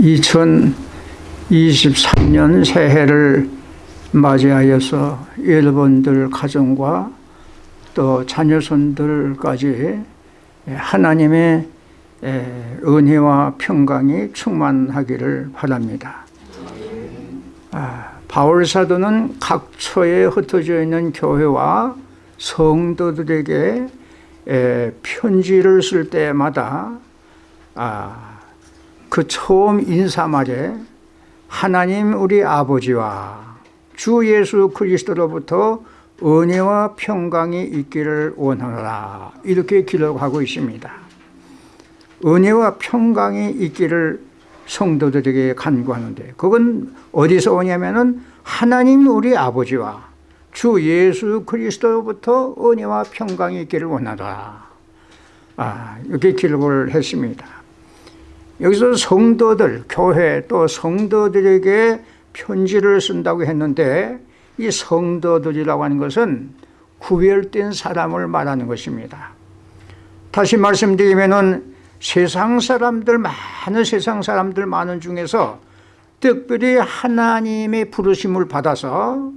2023년 새해를 맞이하여서 여러분들 가정과 또 자녀손들까지 하나님의 은혜와 평강이 충만하기를 바랍니다. 아, 바울 사도는 각처에 흩어져 있는 교회와 성도들에게 편지를 쓸 때마다 아, 그 처음 인사말에 하나님 우리 아버지와 주 예수 그리스도로부터 은혜와 평강이 있기를 원하노라. 이렇게 기록하고 있습니다. 은혜와 평강이 있기를 성도들에게 간구하는데 그건 어디서 오냐면은 하나님 우리 아버지와 주 예수 그리스도로부터 은혜와 평강이 있기를 원하라. 아, 이렇게 기록을 했습니다 여기서 성도들, 교회 또 성도들에게 편지를 쓴다고 했는데 이 성도들이라고 하는 것은 구별된 사람을 말하는 것입니다. 다시 말씀드리면 세상 사람들 많은 세상 사람들 많은 중에서 특별히 하나님의 부르심을 받아서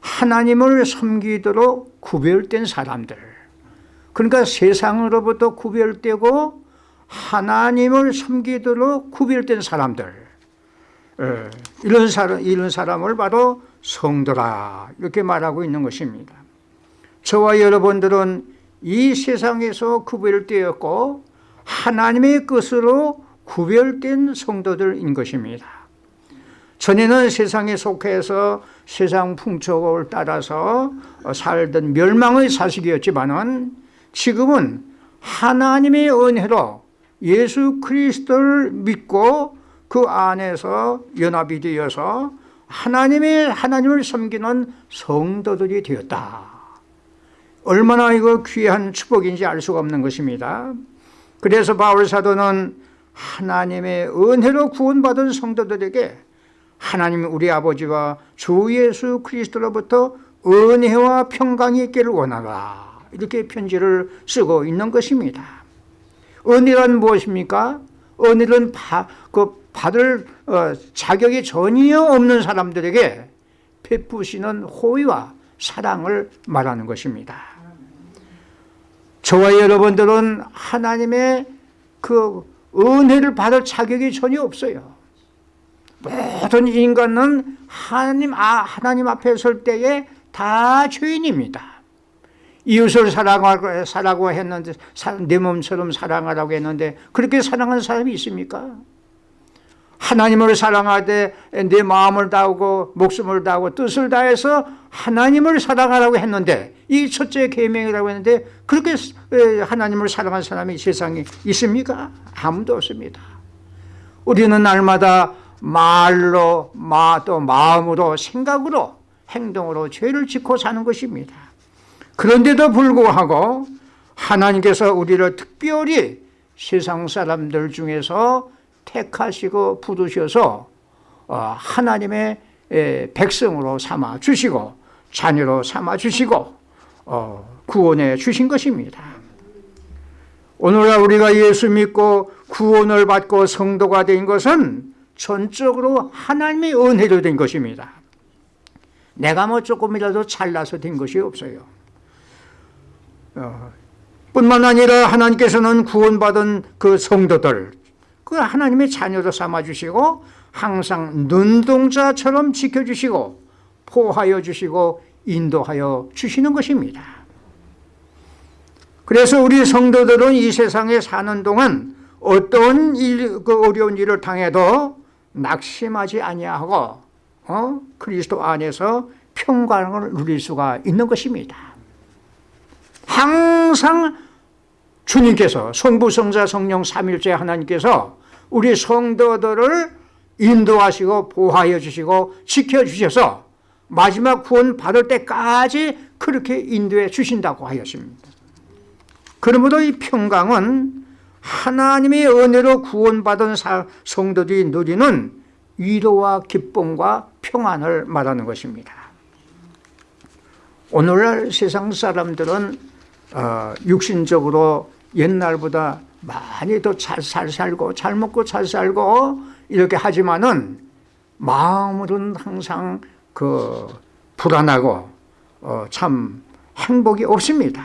하나님을 섬기도록 구별된 사람들. 그러니까 세상으로부터 구별되고 하나님을 섬기도록 구별된 사람들 예, 이런 사람 이런 사람을 바로 성도라 이렇게 말하고 있는 것입니다. 저와 여러분들은 이 세상에서 구별되었고 하나님의 것으로 구별된 성도들인 것입니다. 전에는 세상에 속해서 세상 풍속을 따라서 살던 멸망의 사식이었지만은 지금은 하나님의 은혜로 예수 그리스도를 믿고 그 안에서 연합이 되어서 하나님의 하나님을 섬기는 성도들이 되었다. 얼마나 이거 귀한 축복인지 알 수가 없는 것입니다. 그래서 바울 사도는 하나님의 은혜로 구원받은 성도들에게 하나님 우리 아버지와 주 예수 그리스도로부터 은혜와 평강이 있기를 원하라 이렇게 편지를 쓰고 있는 것입니다. 은혜란 무엇입니까? 은혜는 바, 그 받을 어, 자격이 전혀 없는 사람들에게 베푸시는 호의와 사랑을 말하는 것입니다. 저와 여러분들은 하나님의 그 은혜를 받을 자격이 전혀 없어요. 모든 인간은 하나님, 아, 하나님 앞에 설 때에 다 죄인입니다. 이웃을 사랑하고, 사라고 했는데 내 몸처럼 사랑하라고 했는데 그렇게 사랑하는 사람이 있습니까? 하나님을 사랑하되 내 마음을 다하고 목숨을 다하고 뜻을 다해서 하나님을 사랑하라고 했는데 이 첫째 계명이라고 했는데 그렇게 하나님을 사랑하는 사람이 세상에 있습니까? 아무도 없습니다. 우리는 날마다 말로 또 마음으로 생각으로 행동으로 죄를 짓고 사는 것입니다. 그런데도 불구하고 하나님께서 우리를 특별히 세상 사람들 중에서 택하시고 부르셔서 어, 하나님의 백성으로 삼아 주시고 자녀로 삼아 주시고 어, 구원해 주신 것입니다. 오늘날 우리가 예수 믿고 구원을 받고 성도가 된 것은 전적으로 하나님의 은혜로 된 것입니다. 내가 뭐 조금이라도 잘나서 된 것이 없어요. 어, 뿐만 아니라 하나님께서는 구원받은 그 성도들 그 하나님의 자녀로 삼아주시고 항상 눈동자처럼 지켜주시고 포하여 주시고 인도하여 주시는 것입니다 그래서 우리 성도들은 이 세상에 사는 동안 어떤 일, 그 어려운 일을 당해도 낙심하지 아니하고 어? 그리스도 안에서 평강을 누릴 수가 있는 것입니다 항상 주님께서 성부 성자 성령 삼일째 하나님께서 우리 성도들을 인도하시고 보호하여 주시고 지켜주셔서 마지막 구원 받을 때까지 그렇게 인도해 주신다고 하였습니다. 그러므로 이 평강은 하나님의 은혜로 구원받은 성도들이 누리는 위로와 기쁨과 평안을 말하는 것입니다. 오늘날 세상 사람들은 어, 육신적으로 옛날보다 많이 더잘 살고 잘 먹고 잘 살고 이렇게 하지만은 마음으로는 항상 그 불안하고 어, 참 행복이 없습니다.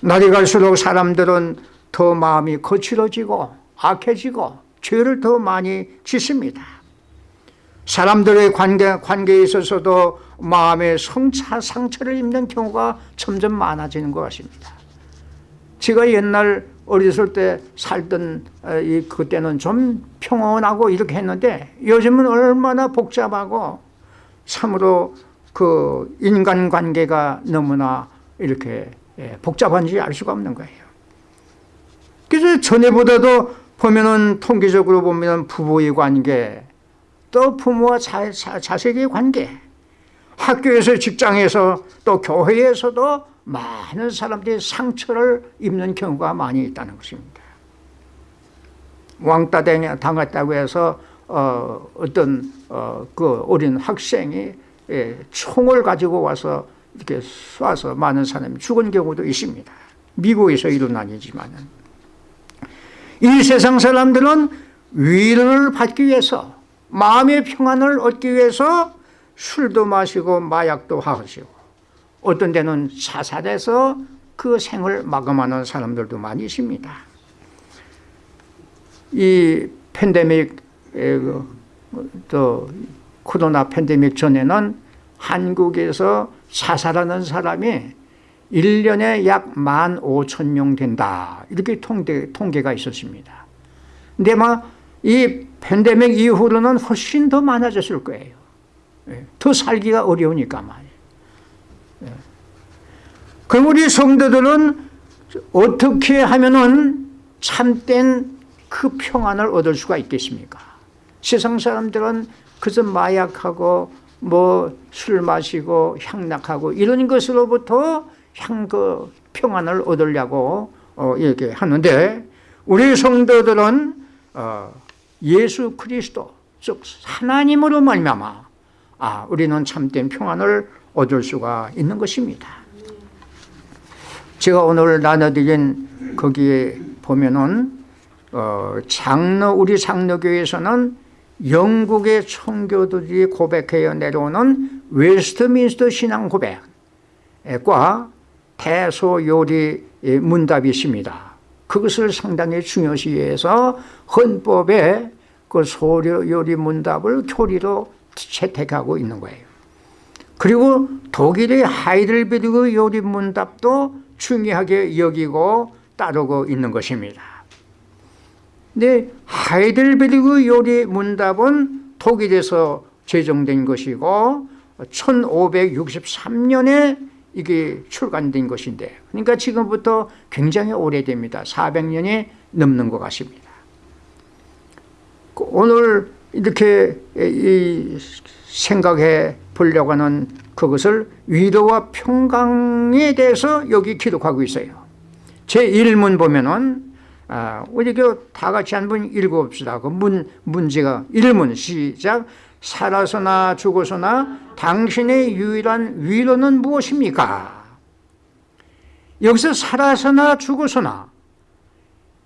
날이 갈수록 사람들은 더 마음이 거칠어지고 악해지고 죄를 더 많이 짓습니다. 사람들의 관계, 관계에 있어서도 마음의 성차, 상처를 입는 경우가 점점 많아지는 것 같습니다. 제가 옛날 어렸을 때 살던 이 그때는 좀 평온하고 이렇게 했는데 요즘은 얼마나 복잡하고 참으로 그 인간관계가 너무나 이렇게 복잡한지 알 수가 없는 거예요. 그래서 전에보다도 보면은 통계적으로 보면 부부의 관계, 또 부모와 자, 자, 자식의 관계, 학교에서 직장에서 또 교회에서도 많은 사람들이 상처를 입는 경우가 많이 있다는 것입니다. 왕따 당했다고 해서 어, 어떤 어, 그 어린 학생이 예, 총을 가지고 와서 이렇게 쏴서 많은 사람이 죽은 경우도 있습니다. 미국에서 일어난 일이지만은 이 세상 사람들은 위로를 받기 위해서 마음의 평안을 얻기 위해서 술도 마시고 마약도 하시고 어떤 데는 자살해서 그 생을 마감하는 사람들도 많이 있습니다. 이 팬데믹 또 코로나 팬데믹 전에는 한국에서 자살하는 사람이 1년에 약 1만 5천 명 된다. 이렇게 통계, 통계가 있었습니다. 근데 막이 팬데믹 이후로는 훨씬 더 많아졌을 거예요. 예, 더 살기가 어려우니까 말이에요. 예. 그럼 우리 성도들은 어떻게 하면은 참된 그 평안을 얻을 수가 있겠습니까? 세상 사람들은 그저 마약하고 뭐 술 마시고 향락하고 이런 것으로부터 향그 평안을 얻으려고 어, 이렇게 하는데 우리 성도들은 어, 예수 그리스도 즉 하나님으로 말미암아 아 우리는 참된 평안을 얻을 수가 있는 것입니다. 제가 오늘 나눠드린 거기에 보면은 어, 장로 우리 장로교에서는 영국의 청교도들이 고백하여 내려오는 웨스트민스터 신앙 고백과 대소요리 문답이 있습니다. 그것을 상당히 중요시해서 헌법에 그 소요리 문답을 교리로 채택하고 있는 거예요. 그리고 독일의 하이델베르그 요리 문답도 중요하게 여기고 따르고 있는 것입니다. 근데 하이델베르그 요리 문답은 독일에서 제정된 것이고 1563년에 이게 출간된 것인데 그러니까 지금부터 굉장히 오래됩니다. 400년이 넘는 것 같습니다. 그 오늘 이렇게 생각해 보려고 하는 그것을 위로와 평강에 대해서 여기 기록하고 있어요. 제 1문 보면은 아, 우리 다 같이 한번 읽어봅시다. 그 문, 문제가 1문 시작 살아서나 죽어서나 당신의 유일한 위로는 무엇입니까? 여기서 살아서나 죽어서나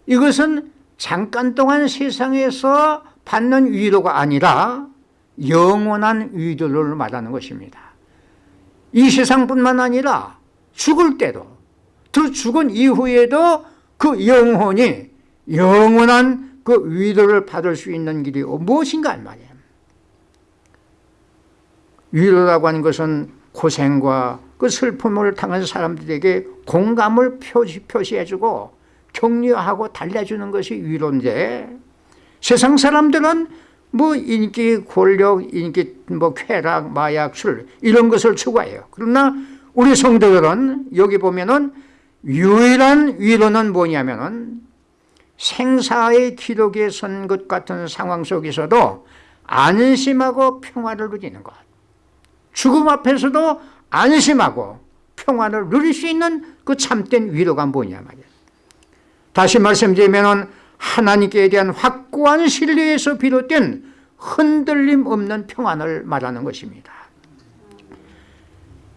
이것은 잠깐 동안 세상에서 받는 위로가 아니라 영원한 위로를 말하는 것입니다. 이 세상뿐만 아니라 죽을 때도 더 죽은 이후에도 그 영혼이 영원한 그 위로를 받을 수 있는 길이 무엇인가 말이에요. 위로라고 하는 것은 고생과 그 슬픔을 당한 사람들에게 공감을 표시, 표시해주고 격려하고 달래주는 것이 위로인데 세상 사람들은 뭐 인기, 권력, 인기, 뭐 쾌락, 마약, 술 이런 것을 추구해요. 그러나 우리 성도들은 여기 보면은 유일한 위로는 뭐냐면은 생사의 기록에 선 것 같은 상황 속에서도 안심하고 평화를 누리는 것. 죽음 앞에서도 안심하고 평안을 누릴 수 있는 그 참된 위로가 뭐냐 말이야. 다시 말씀드리면 하나님께 대한 확고한 신뢰에서 비롯된 흔들림 없는 평안을 말하는 것입니다.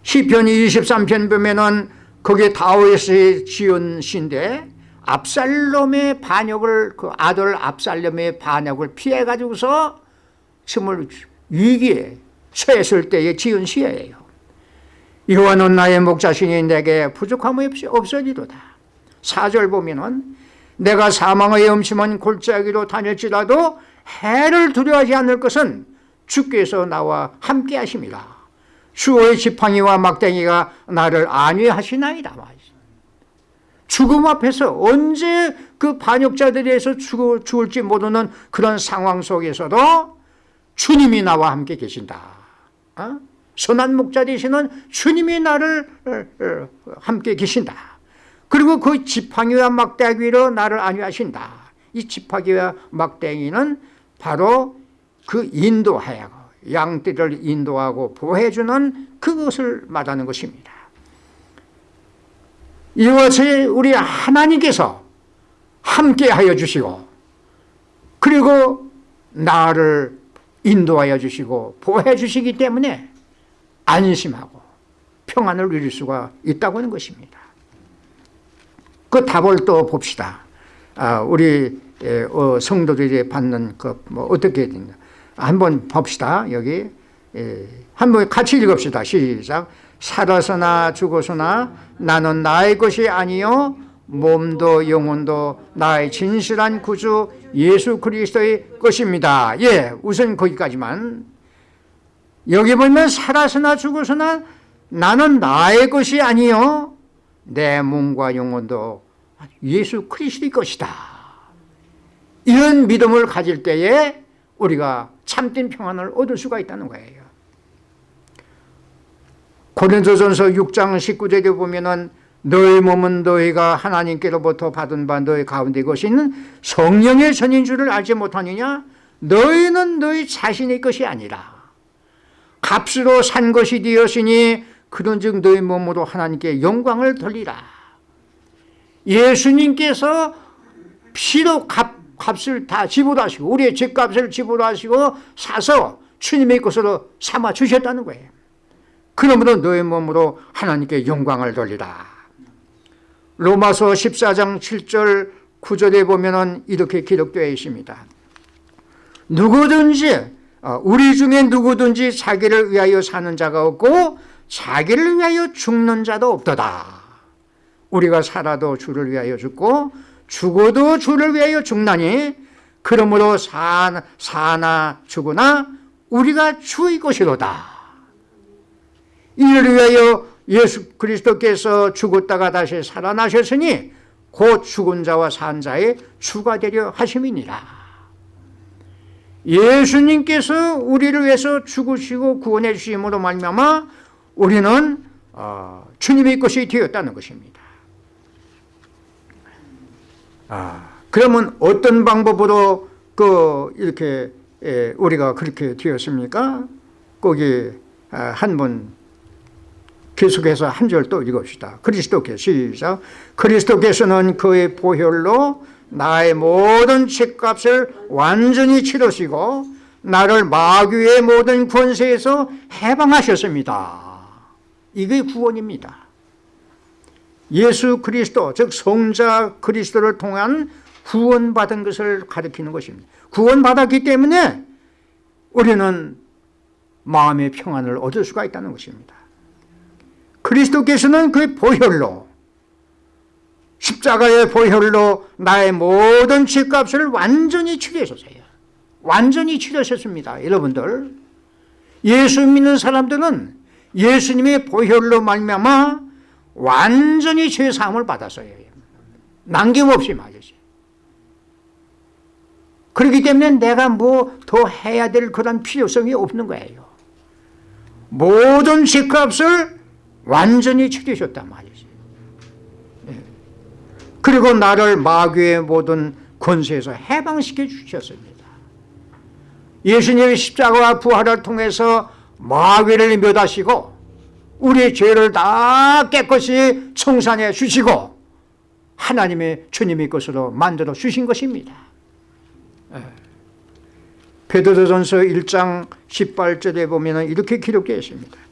시편 23편 보면은 거기에 다윗의 지은 시인데 압살롬의 반역을 그 아들 압살롬의 반역을 피해 가지고서 정말 위기에 처했을 때에 지은 시예요. 여호와는 나의 목자신이 내게 부족함이 없어지도다. 4절 보면은 내가 사망의 엄심한 골짜기로 다닐지라도 해를 두려워하지 않을 것은 주께서 나와 함께 하심이라. 주의 지팡이와 막대기가 나를 안위하시나이다. 죽음 앞에서 언제 그 반역자들에서 죽을지 모르는 그런 상황 속에서도 주님이 나와 함께 계신다. 어? 선한 목자 되시는 주님이 나를 어, 어, 함께 계신다. 그리고 그 지팡이와 막대기로 나를 안위하신다. 이 지팡이와 막대기는 바로 그 인도하여 양떼를 인도하고 보호해주는 그것을 말하는 것입니다. 이것이 우리 하나님께서 함께하여 주시고 그리고 나를 인도하여 주시고 보호해 주시기 때문에 안심하고 평안을 누릴 수가 있다고 하는 것입니다. 그 답을 또 봅시다. 아, 우리 어, 성도들이 받는 그 뭐 어떻게 되냐 한번 봅시다. 여기 한번 같이 읽읍시다. 시작. 살아서나 죽어서나 나는 나의 것이 아니요 몸도 영혼도 나의 진실한 구주 예수 그리스도의 것입니다. 예, 우선 거기까지만. 여기 보면 살아서나 죽어서나 나는 나의 것이 아니요 내 몸과 영혼도 예수 그리스도의 것이다. 이런 믿음을 가질 때에 우리가 참된 평안을 얻을 수가 있다는 거예요. 고린도전서 6장 19절에 보면은 너희 몸은 너희가 하나님께로부터 받은 바 너희 가운데 것인 성령의 전인 줄을 알지 못하느냐? 너희는 너희 자신의 것이 아니라 값으로 산 것이 되었으니 그런즉 너희 몸으로 하나님께 영광을 돌리라. 예수님께서 피로 값, 값을 다 지불하시고 우리의 죄값을 지불하시고 사서 주님의 것으로 삼아 주셨다는 거예요. 그러므로 너의 몸으로 하나님께 영광을 돌리라. 로마서 14장 7절 9절에 보면 이렇게 기록되어 있습니다. 누구든지 어, 우리 중에 누구든지 자기를 위하여 사는 자가 없고 자기를 위하여 죽는 자도 없도다. 우리가 살아도 주를 위하여 죽고 죽어도 주를 위하여 죽나니 그러므로 사나, 사나 죽으나 우리가 주의 것이로다. 이를 위하여 예수 그리스도께서 죽었다가 다시 살아나셨으니 곧 죽은 자와 산 자의 주가 되려 하심이니라. 예수님께서 우리를 위해서 죽으시고 구원해 주심으로 말미암아 우리는 어, 주님의 것이 되었다는 것입니다. 아, 그러면 어떤 방법으로 그 이렇게 에, 우리가 그렇게 되었습니까? 거기 아, 한번 계속해서 한 절 또 읽읍시다. 그리스도께서 시작. 그리스도께서는 그의 보혈로 나의 모든 죄값을 완전히 치르시고 나를 마귀의 모든 권세에서 해방하셨습니다. 이게 구원입니다. 예수 그리스도 즉 성자 그리스도를 통한 구원받은 것을 가리키는 것입니다. 구원받았기 때문에 우리는 마음의 평안을 얻을 수가 있다는 것입니다. 그리스도께서는 그 보혈로 십자가의 보혈로 나의 모든 죄값을 완전히 치료하셨어요. 완전히 치료하셨습니다. 여러분들 예수 믿는 사람들은 예수님의 보혈로 말미암아 완전히 죄 사함을 받았어요. 남김없이 말이지. 그렇기 때문에 내가 뭐 더 해야 될 그런 필요성이 없는 거예요. 모든 죄값을 완전히 치르셨단 말이지. 예. 그리고 나를 마귀의 모든 권세에서 해방시켜 주셨습니다. 예수님의 십자가와 부활을 통해서 마귀를 멸하시고 우리의 죄를 다 깨끗이 청산해 주시고 하나님의 주님의 것으로 만들어 주신 것입니다. 예. 베드로전서 1장 18절에 보면 이렇게 기록되어 있습니다.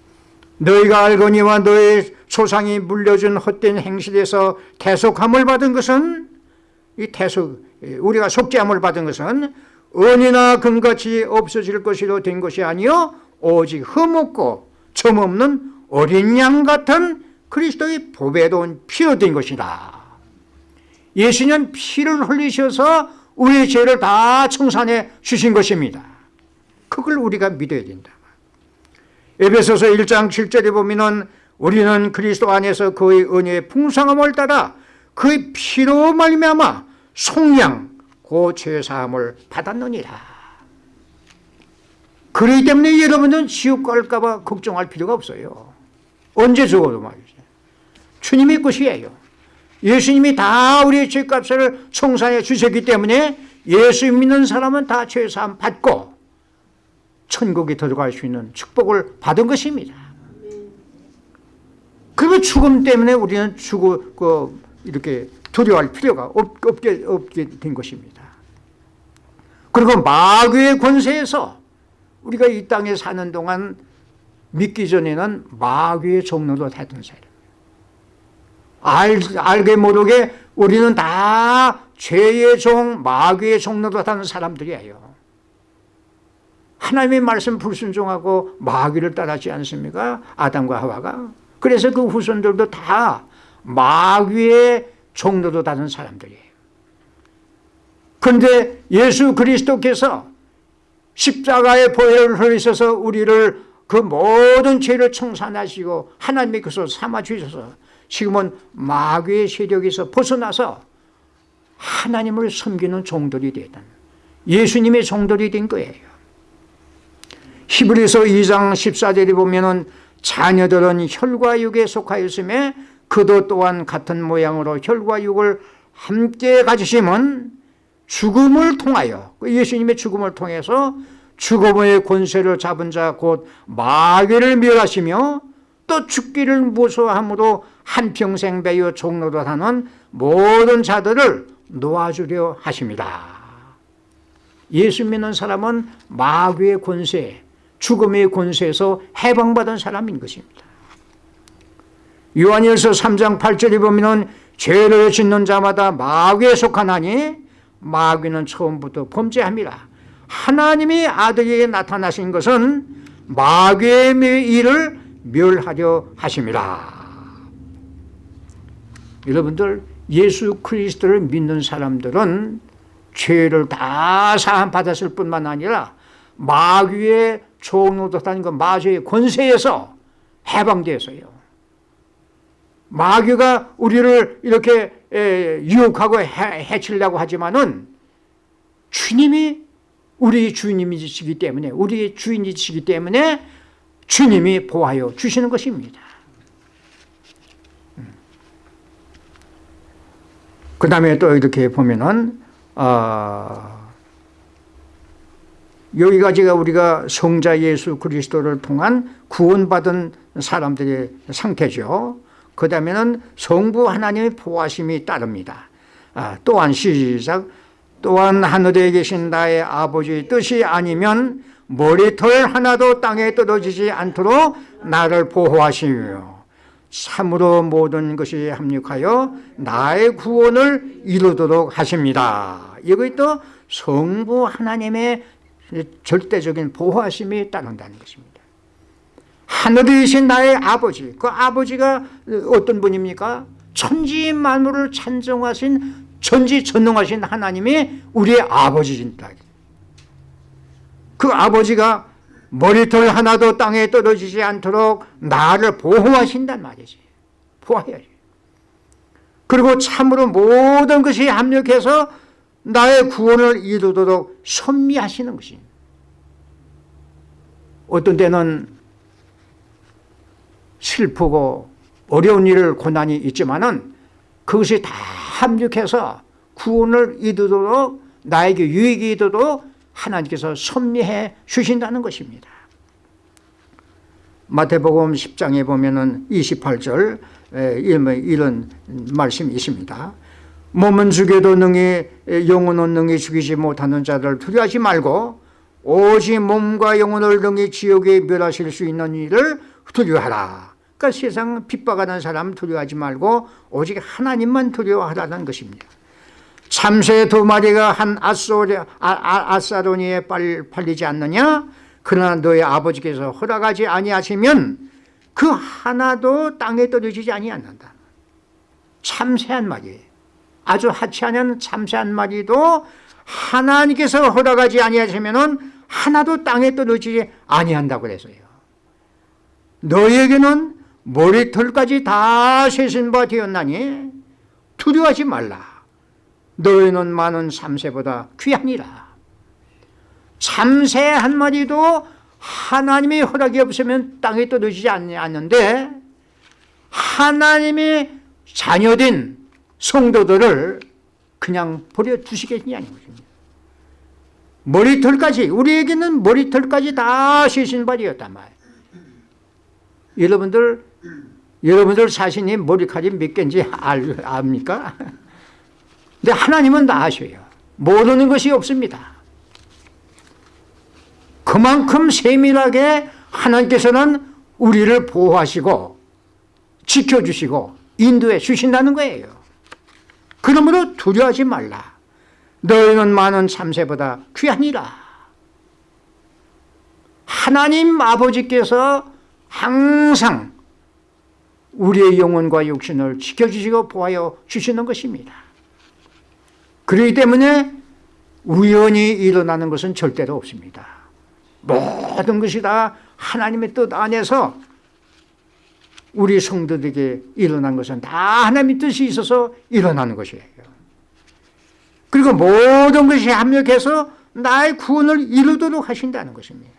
너희가 알거니와 너의 조상이 물려준 헛된 행실에서 대속함을 받은 것은 이 태석 우리가 속죄함을 받은 것은 은이나 금같이 없어질 것이로 된 것이 아니요 오직 흠없고 점없는 어린 양 같은 그리스도의 보배로운 피로 된 것이다. 예수님 피를 흘리셔서 우리의 죄를 다 청산해 주신 것입니다. 그걸 우리가 믿어야 된다. 에베소서 1장 7절에 보면은 우리는 그리스도 안에서 그의 은혜의 풍성함을 따라 그의 피로 말미암아 속량 고 죄사함을 받았느니라. 그렇기 때문에 여러분은 지옥 갈까봐 걱정할 필요가 없어요. 언제 죽어도 말이죠. 주님의 것이에요. 예수님이 다 우리의 죄값을 청산해 주셨기 때문에 예수 믿는 사람은 다 죄사함 받고 천국에 들어갈 수 있는 축복을 받은 것입니다. 그러면 죽음 때문에 우리는 죽어 그 이렇게 두려워할 필요가 없, 없게, 없게 된 것입니다. 그리고 마귀의 권세에서 우리가 이 땅에 사는 동안 믿기 전에는 마귀의 종로로 되던 사람. 알, 알게 모르게 우리는 다 죄의 종, 마귀의 종로로 타는 사람들이에요. 하나님의 말씀 불순종하고 마귀를 따랐지 않습니까? 아담과 하와가. 그래서 그 후손들도 다 마귀의 종로로 다는 사람들이에요. 그런데 예수 그리스도께서 십자가의 보혈을 흘리셔서 우리를 그 모든 죄를 청산하시고 하나님의 것으로 삼아주셔서 지금은 마귀의 세력에서 벗어나서 하나님을 섬기는 종들이 되던 예수님의 종들이 된 거예요. 히브리서 2장 14절에 보면 자녀들은 혈과 육에 속하였음에 그도 또한 같은 모양으로 혈과 육을 함께 가지심은 죽음을 통하여 그 예수님의 죽음을 통해서 죽음의 권세를 잡은 자 곧 마귀를 멸하시며 또 죽기를 무서함으로 한평생 배여 종로로 하는 모든 자들을 놓아주려 하십니다. 예수 믿는 사람은 마귀의 권세, 죽음의 권세에서 해방받은 사람인 것입니다. 요한일서 3장 8절에 보면 죄를 짓는 자마다 마귀에 속하나니 마귀는 처음부터 범죄합니다. 하나님이 아들에게 나타나신 것은 마귀의 일을 멸하려 하십니다. 여러분들 예수 그리스도를 믿는 사람들은 죄를 다 사함 받았을 뿐만 아니라 마귀의 종로도다는 그 마귀의 권세에서 해방되어서요. 마귀가 우리를 이렇게 유혹하고 해치려고 하지만은 주님이 우리 주님이시기 때문에 우리의 주인이시기 때문에 주님이 보하여 주시는 것입니다. 그 다음에 또 이렇게 보면은 어, 여기까지가 우리가 성자 예수 그리스도를 통한 구원받은 사람들의 상태죠. 그 다음에는 성부 하나님의 보호하심이 따릅니다. 아, 또한 시작 또한 하늘에 계신 나의 아버지의 뜻이 아니면 머리털 하나도 땅에 떨어지지 않도록 나를 보호하시며 참으로 모든 것이 합력하여 나의 구원을 이루도록 하십니다. 이것이 또 성부 하나님의 절대적인 보호하심이 따른다는 것입니다. 하늘에 계신 나의 아버지, 그 아버지가 어떤 분입니까? 천지 만물을 찬정하신 전지전능하신 하나님이 우리의 아버지입니다. 그 아버지가 머리털 하나도 땅에 떨어지지 않도록 나를 보호하신단 말이지. 보호해야지. 그리고 참으로 모든 것이 합력해서 나의 구원을 이루도록 선미하시는 것이 어떤 때는 슬프고 어려운 일, 고난이 있지만은 그것이 다 합력해서 구원을 이루도록 나에게 유익이 이도록 하나님께서 섭리해 주신다는 것입니다. 마태복음 10장에 보면 28절 이런 말씀이 있습니다. 몸은 죽여도 능히 영혼은 능히 죽이지 못하는 자들 두려워하지 말고 오직 몸과 영혼을 능히 지옥에 멸하실 수 있는 일을 두려워하라. 그러니까 세상 핍박하는 사람 두려워하지 말고 오직 하나님만 두려워하라는 것입니다. 참새 두 마리가 한 아소리, 아, 아, 아사도니에 빨, 팔리지 않느냐 그러나 너의 아버지께서 허락하지 아니하시면 그 하나도 땅에 떨어지지 아니하는다 참새 한 마리 아주 하찮은 참새 한 마리도 하나님께서 허락하지 아니하시면 하나도 땅에 떨어지지 아니한다고 그랬어요. 너에게는 머리털까지 다 세신 바 되었나니 두려워하지 말라. 너희는 많은 참새보다 귀하니라. 참새 한 마리도 하나님의 허락이 없으면 땅에 떨어지지 않는데 하나님의 자녀된 성도들을 그냥 버려두시겠냐는 것입니다 머리털까지 우리에게는 머리털까지 다 세신 바이었단 말이에요 여러분들 여러분들 자신이 머리카락이 몇 개인지 알, 압니까? 근데 하나님은 다 아셔요. 모르는 것이 없습니다. 그만큼 세밀하게 하나님께서는 우리를 보호하시고 지켜주시고 인도해 주신다는 거예요. 그러므로 두려워하지 말라. 너희는 많은 참새보다 귀하니라. 하나님 아버지께서 항상 우리의 영혼과 육신을 지켜주시고 보하여 주시는 것입니다. 그렇기 때문에 우연히 일어나는 것은 절대로 없습니다. 모든 것이 다 하나님의 뜻 안에서 우리 성도들에게 일어난 것은 다 하나님의 뜻이 있어서 일어나는 것이에요. 그리고 모든 것이 합력해서 나의 구원을 이루도록 하신다는 것입니다.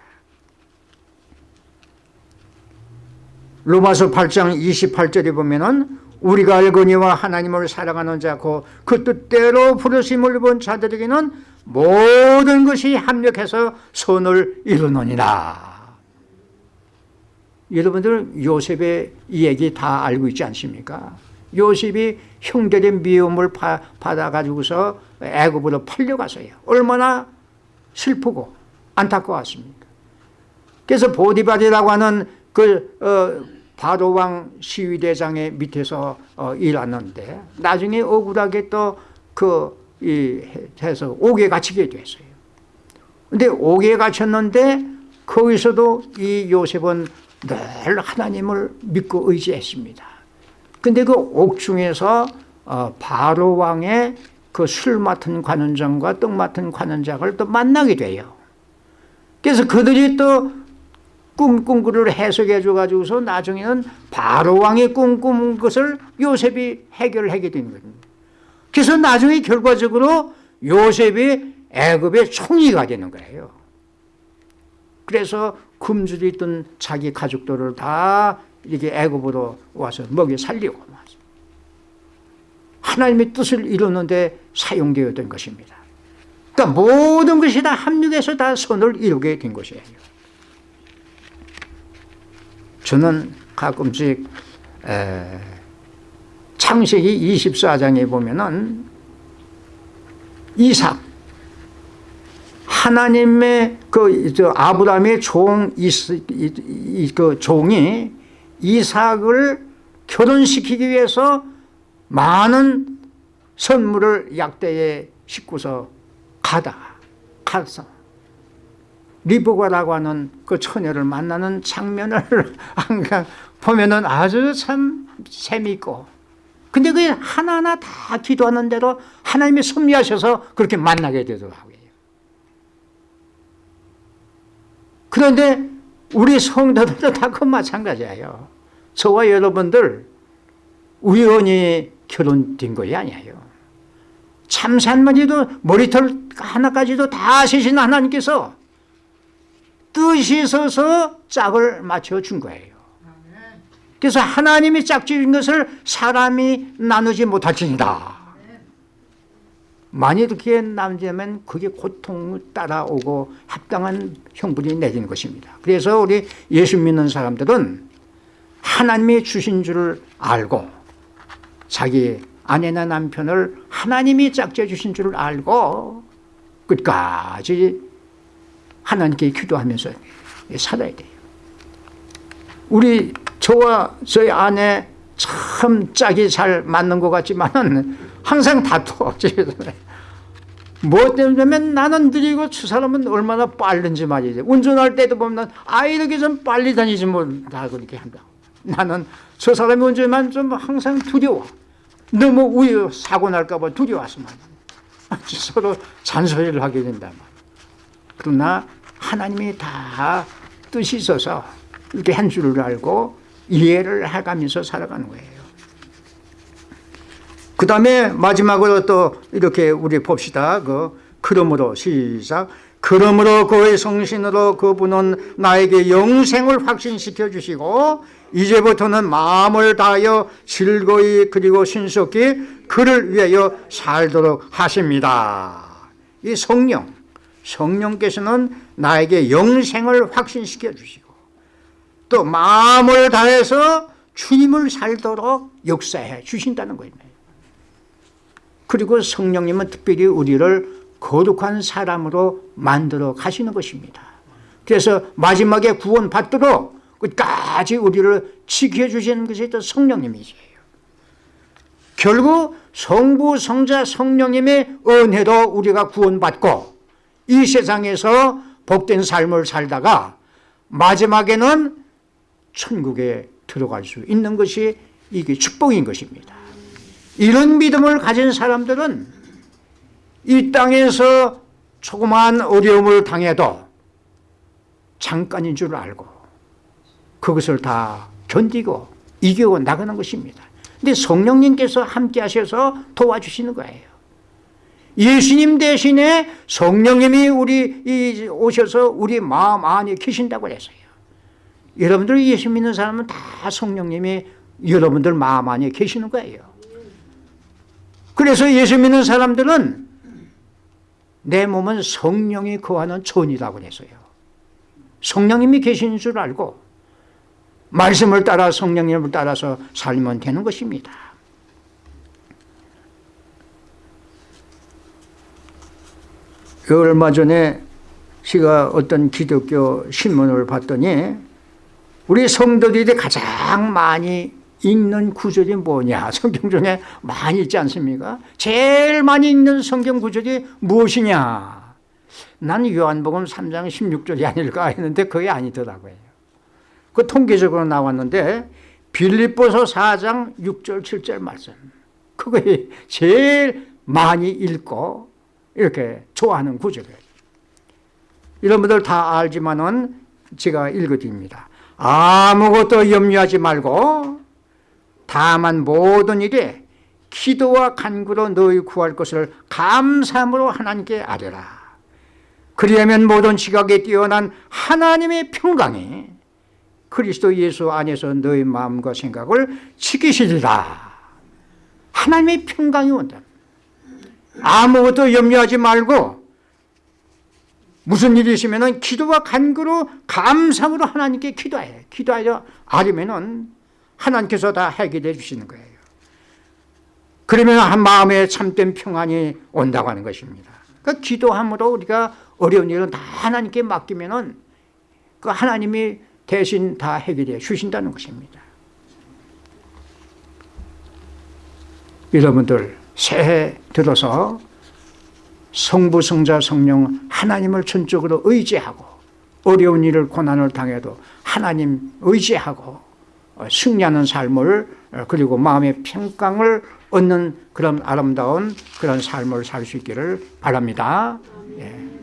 로마서 8장 28절에 보면은 우리가 알거니와 하나님을 사랑하는 자고 그 뜻대로 부르심을 본 자들에게는 모든 것이 합력해서 선을 이루느니라 여러분들 요셉의 얘기 다 알고 있지 않습니까? 요셉이 형들의 미움을 받아가지고서 애굽으로 팔려갔어요. 얼마나 슬프고 안타까웠습니까? 그래서 보디바디라고 하는 그 어, 바로왕 시위대장의 밑에서 어, 일하는데 나중에 억울하게 또그 해서 옥에 갇히게 됐어요. 근데 옥에 갇혔는데 거기서도 이 요셉은 늘 하나님을 믿고 의지했습니다. 근데 그 옥중에서 어, 바로 왕의 그 술 맡은 관원장과 떡 맡은 관원장을 또 만나게 돼요. 그래서 그들이 또을 해석해 줘가지고서 나중에는 바로 왕이 꿈꾼 것을 요셉이 해결하게 된 겁니다. 그래서 나중에 결과적으로 요셉이 애굽의 총리가 되는 거예요. 그래서 굶주려 있던 자기 가족들을 다 이렇게 애굽으로 와서 먹여 살리고 하나님의 뜻을 이루는데 사용되었던 것입니다. 그러니까 모든 것이 다 합력해서 다 선을 이루게 된 것이에요. 저는 가끔씩 에, 창세기 24장에 보면은 이삭 하나님의 그 아브라함의 종, 이, 이, 그 종이 이삭을 결혼시키기 위해서 많은 선물을 약대에 싣고서 가다 가서 리브가라고 하는 그 처녀를 만나는 장면을 보면은 아주 참 재미있고 근데 그게 하나하나 다 기도하는 대로 하나님이 섭리하셔서 그렇게 만나게 되더라고요. 그런데 우리 성도들도 다 그 마찬가지예요. 저와 여러분들 우연히 결혼된 것이 아니에요. 참산만이도 머리털 하나까지도 다 세신 하나님께서 뜻이 있어서 짝을 맞춰준 거예요. 그래서 하나님이 짝지은 것을 사람이 나누지 못할지니다 만일 그렇게 남자면 그게 고통을 따라오고 합당한 형분이 내리는 것입니다. 그래서 우리 예수 믿는 사람들은 하나님이 주신 줄을 알고 자기 아내나 남편을 하나님이 짝지어 주신 줄을 알고 끝까지 하나님께 기도하면서 살아야 돼요. 우리 저와 저희 아내 참 짝이 잘 맞는 것 같지만 항상 다투어 집에서 뭐 때문에 나는 느리고 저 사람은 얼마나 빠른지 말이지. 운전할 때도 보면 아 이렇게 좀 빨리 다니지 뭐다 그렇게 한다. 나는 저 사람이 운전만 좀 항상 두려워. 너무 우유 사고 날까 봐 두려워서 말이야. 서로 잔소리를 하게 된다 말. 그러나 하나님이 다 뜻이 있어서 이렇게 한 줄을 알고 이해를 해가면서 살아가는 거예요. 그 다음에 마지막으로 또 이렇게 우리 봅시다. 그, 그러므로 시작. 그러므로 그의 성신으로 그분은 나에게 영생을 확신시켜 주시고 이제부터는 마음을 다하여 즐거이 그리고 신속히 그를 위하여 살도록 하십니다. 이 성령, 성령께서는 나에게 영생을 확신시켜 주시고 또 마음을 다해서 주님을 살도록 역사해 주신다는 거예요. 그리고 성령님은 특별히 우리를 거룩한 사람으로 만들어 가시는 것입니다. 그래서 마지막에 구원 받도록 끝까지 우리를 지켜주시는 것이 또 성령님이세요. 결국 성부, 성자, 성령님의 은혜로 우리가 구원받고 이 세상에서 복된 삶을 살다가 마지막에는 천국에 들어갈 수 있는 것이 이게 축복인 것입니다. 이런 믿음을 가진 사람들은 이 땅에서 조그마한 어려움을 당해도 잠깐인 줄 알고 그것을 다 견디고 이기고 나가는 것입니다. 근데 성령님께서 함께 하셔서 도와주시는 거예요. 예수님 대신에 성령님이 우리 오셔서 우리 마음 안에 계신다고 했어요. 여러분들 예수 믿는 사람은 다 성령님이 여러분들 마음 안에 계시는 거예요. 그래서 예수 믿는 사람들은 내 몸은 성령이 거하는 전이라고 그랬어요. 성령님이 계신 줄 알고 말씀을 따라 성령님을 따라서 살면 되는 것입니다. 얼마 전에 제가 어떤 기독교 신문을 봤더니 우리 성도들이 가장 많이 읽는 구절이 뭐냐? 성경 중에 많이 있지 않습니까? 제일 많이 읽는 성경 구절이 무엇이냐? 난 요한복음 3장 16절이 아닐까 했는데 그게 아니더라고요. 그 통계적으로 나왔는데 빌립보서 4장 6절 7절 말씀. 그거에 제일 많이 읽고 이렇게 좋아하는 구절이에요. 여러분들 다 알지만은 제가 읽어드립니다. 아무것도 염려하지 말고 다만 모든 일에 기도와 간구로 너희 구할 것을 감사함으로 하나님께 아뢰라. 그리하면 모든 지각에 뛰어난 하나님의 평강이 그리스도 예수 안에서 너희 마음과 생각을 지키시리라. 하나님의 평강이 온다. 아무것도 염려하지 말고 무슨 일이 있으면 기도와 간구로 감상으로 하나님께 기도해. 기도하여 아니면 하나님께서 다 해결해 주시는 거예요. 그러면 한 마음에 참된 평안이 온다고 하는 것입니다. 그 기도함으로 우리가 어려운 일은 다 하나님께 맡기면 그 하나님이 대신 다 해결해 주신다는 것입니다. 여러분들 새해 들어서 성부, 성자, 성령 하나님을 전적으로 의지하고 어려운 일을 고난을 당해도 하나님 의지하고 승리하는 삶을 그리고 마음의 평강을 얻는 그런 아름다운 그런 삶을 살 수 있기를 바랍니다. 예.